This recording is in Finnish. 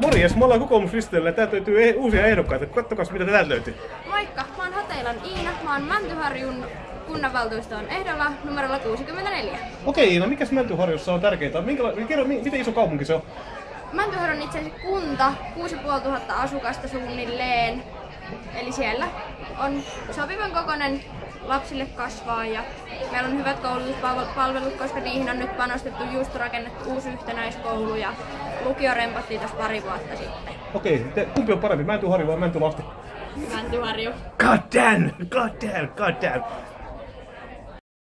Morjes, me ollaan kokoomuslistoilla ja täältä löytyy e- uusia ehdokkaita. Kattokas mitä täältä löytyy. Moikka, mä oon Hateilan Iina, mä oon Mäntyharjun kunnanvaltuuston ehdolla numerolla 64. Okei, no mikäs Mäntyharjussa on tärkeää? Minkäla- kerro, mi- miten iso kaupunki se on? Mäntyharju on itse asiassa kunta, 6500 asukasta suunnilleen. Eli siellä on sopivan kokoinen lapsille kasvaa ja meillä on hyvät koulutuspalvelut, koska niihin on nyt panostettu just rakennettu uusi yhtenäiskoulu ja lukio rempattiin tässä pari vuotta sitten. Okei, te, kumpi on parempi, Mäntyharju vai Mäntylahti? Mäntyharju. God damn, god damn, god damn.